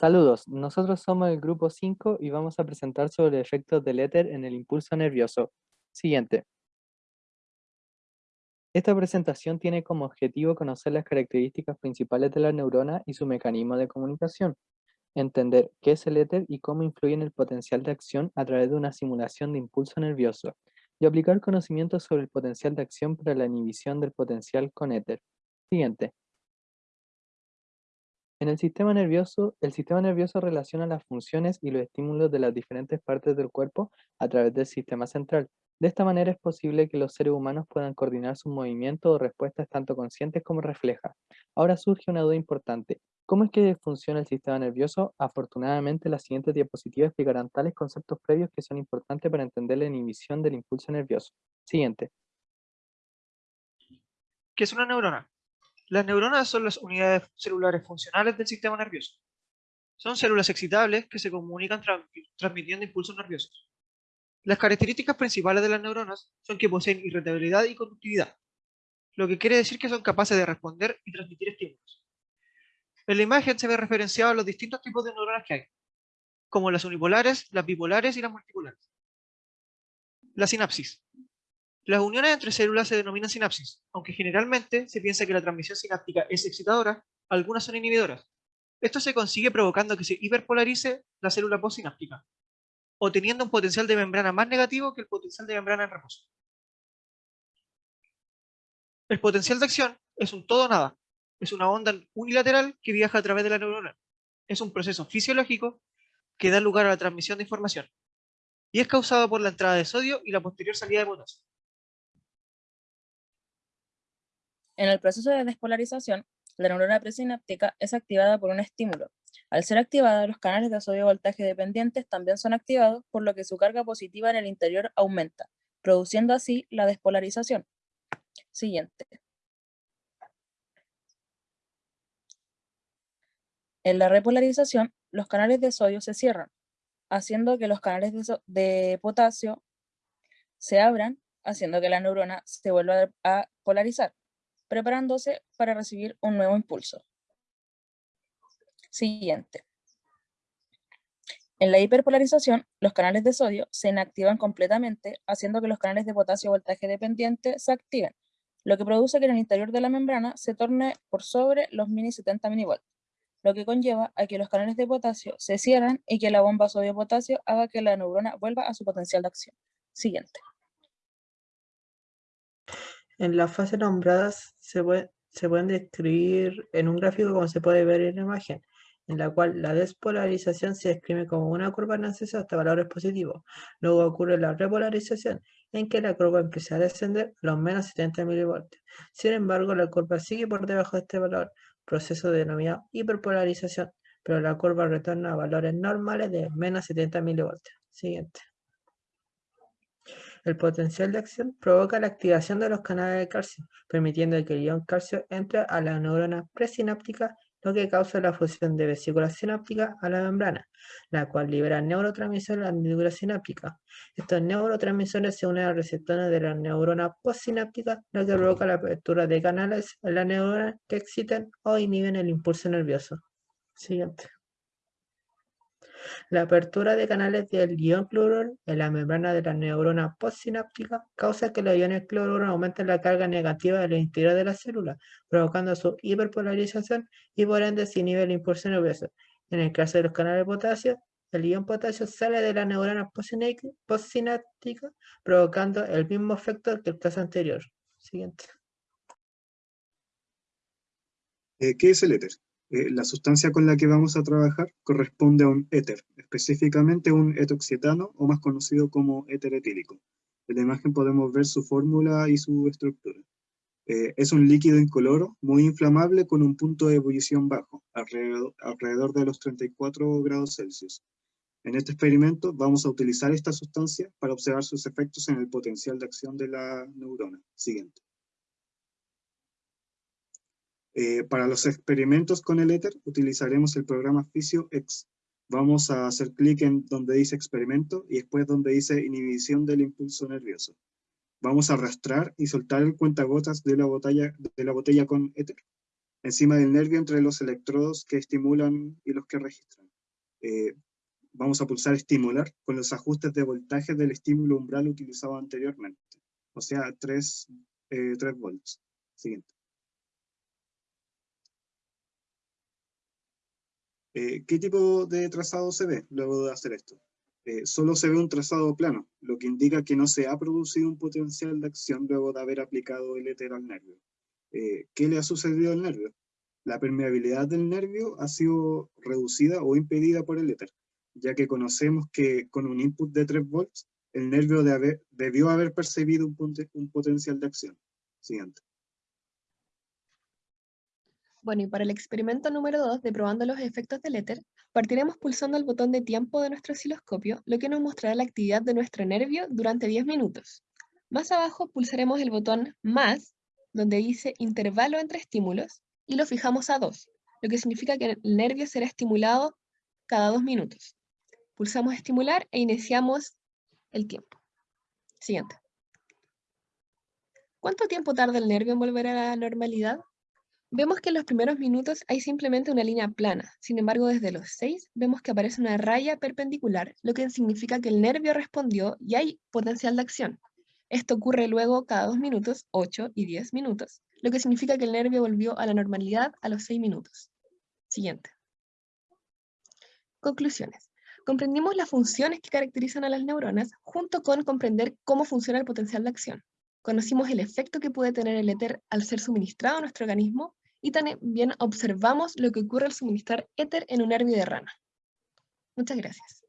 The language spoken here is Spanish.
Saludos, nosotros somos el grupo 5 y vamos a presentar sobre efectos del éter en el impulso nervioso. Siguiente. Esta presentación tiene como objetivo conocer las características principales de la neurona y su mecanismo de comunicación, entender qué es el éter y cómo influye en el potencial de acción a través de una simulación de impulso nervioso, y aplicar conocimientos sobre el potencial de acción para la inhibición del potencial con éter. Siguiente. En el sistema nervioso, el sistema nervioso relaciona las funciones y los estímulos de las diferentes partes del cuerpo a través del sistema central. De esta manera es posible que los seres humanos puedan coordinar sus movimientos o respuestas tanto conscientes como reflejas. Ahora surge una duda importante. ¿Cómo es que funciona el sistema nervioso? Afortunadamente, las siguientes diapositivas explicarán tales conceptos previos que son importantes para entender la inhibición del impulso nervioso. Siguiente. ¿Qué es una neurona? Las neuronas son las unidades celulares funcionales del sistema nervioso. Son células excitables que se comunican transmitiendo impulsos nerviosos. Las características principales de las neuronas son que poseen irritabilidad y conductividad, lo que quiere decir que son capaces de responder y transmitir estímulos. En la imagen se ve referenciado los distintos tipos de neuronas que hay, como las unipolares, las bipolares y las multipolares. La sinapsis. Las uniones entre células se denominan sinapsis, aunque generalmente se piensa que la transmisión sináptica es excitadora, algunas son inhibidoras. Esto se consigue provocando que se hiperpolarice la célula postsináptica, o teniendo un potencial de membrana más negativo que el potencial de membrana en reposo. El potencial de acción es un todo nada, es una onda unilateral que viaja a través de la neurona. Es un proceso fisiológico que da lugar a la transmisión de información, y es causado por la entrada de sodio y la posterior salida de potasio. En el proceso de despolarización, la neurona presináptica es activada por un estímulo. Al ser activada, los canales de sodio voltaje dependientes también son activados, por lo que su carga positiva en el interior aumenta, produciendo así la despolarización. Siguiente. En la repolarización, los canales de sodio se cierran, haciendo que los canales de, de potasio se abran, haciendo que la neurona se vuelva a polarizar preparándose para recibir un nuevo impulso. Siguiente. En la hiperpolarización, los canales de sodio se inactivan completamente, haciendo que los canales de potasio voltaje dependiente se activen, lo que produce que en el interior de la membrana se torne por sobre los mini 70 mV, lo que conlleva a que los canales de potasio se cierren y que la bomba sodio-potasio haga que la neurona vuelva a su potencial de acción. Siguiente. En las fases nombradas se, pueden describir en un gráfico como se puede ver en la imagen, en la cual la despolarización se describe como una curva en ascenso hasta valores positivos. Luego ocurre la repolarización, en que la curva empieza a descender a los menos 70 mV. Sin embargo, la curva sigue por debajo de este valor, proceso denominado hiperpolarización, pero la curva retorna a valores normales de menos 70 mV. Siguiente. El potencial de acción provoca la activación de los canales de calcio, permitiendo que el ion calcio entre a la neurona presináptica, lo que causa la fusión de vesículas sinápticas a la membrana, la cual libera neurotransmisores a la neurona sináptica. Estos neurotransmisores se unen a receptores de la neurona postsináptica, lo que provoca la apertura de canales en la neurona que exciten o inhiben el impulso nervioso. Siguiente. La apertura de canales del ion cloruro en la membrana de la neurona postsináptica causa que los iones cloruro aumenten la carga negativa del interior de la célula, provocando su hiperpolarización y por ende se inhibe el impulso nervioso. En el caso de los canales de potasio, el ion potasio sale de la neurona postsináptica, provocando el mismo efecto que el caso anterior. Siguiente. Eh, ¿Qué es el éter? Eh, la sustancia con la que vamos a trabajar corresponde a un éter, específicamente un etoxetano o más conocido como éter etílico. En la imagen podemos ver su fórmula y su estructura. Eh, es un líquido incoloro, muy inflamable con un punto de ebullición bajo, alrededor, alrededor de los 34 grados Celsius. En este experimento vamos a utilizar esta sustancia para observar sus efectos en el potencial de acción de la neurona. Siguiente. Eh, para los experimentos con el éter utilizaremos el programa PhysioX. Vamos a hacer clic en donde dice experimento y después donde dice inhibición del impulso nervioso. Vamos a arrastrar y soltar el cuentagotas de la botella, de la botella con éter encima del nervio entre los electrodos que estimulan y los que registran. eh, vamos a pulsar estimular con los ajustes de voltaje del estímulo umbral utilizado anteriormente, o sea, 3, eh, 3 volts. Siguiente. Eh, ¿Qué tipo de trazado se ve luego de hacer esto? Eh, solo se ve un trazado plano, lo que indica que no se ha producido un potencial de acción luego de haber aplicado el éter al nervio. Eh, ¿Qué le ha sucedido al nervio? La permeabilidad del nervio ha sido reducida o impedida por el éter, ya que conocemos que con un input de 3 volts, el nervio debió haber percibido un potencial de acción. Siguiente. Bueno, y para el experimento número 2 de probando los efectos del éter, partiremos pulsando el botón de tiempo de nuestro osciloscopio, lo que nos mostrará la actividad de nuestro nervio durante 10 minutos. Más abajo pulsaremos el botón más, donde dice intervalo entre estímulos, y lo fijamos a 2, lo que significa que el nervio será estimulado cada 2 minutos. Pulsamos estimular e iniciamos el tiempo. Siguiente. ¿Cuánto tiempo tarda el nervio en volver a la normalidad? Vemos que en los primeros minutos hay simplemente una línea plana, sin embargo desde los 6 vemos que aparece una raya perpendicular, lo que significa que el nervio respondió y hay potencial de acción. Esto ocurre luego cada 2 minutos, 8 y 10 minutos, lo que significa que el nervio volvió a la normalidad a los 6 minutos. Siguiente. Conclusiones. Comprendimos las funciones que caracterizan a las neuronas junto con comprender cómo funciona el potencial de acción. Conocimos el efecto que puede tener el éter al ser suministrado a nuestro organismo y también observamos lo que ocurre al suministrar éter en un nervio de rana. Muchas gracias.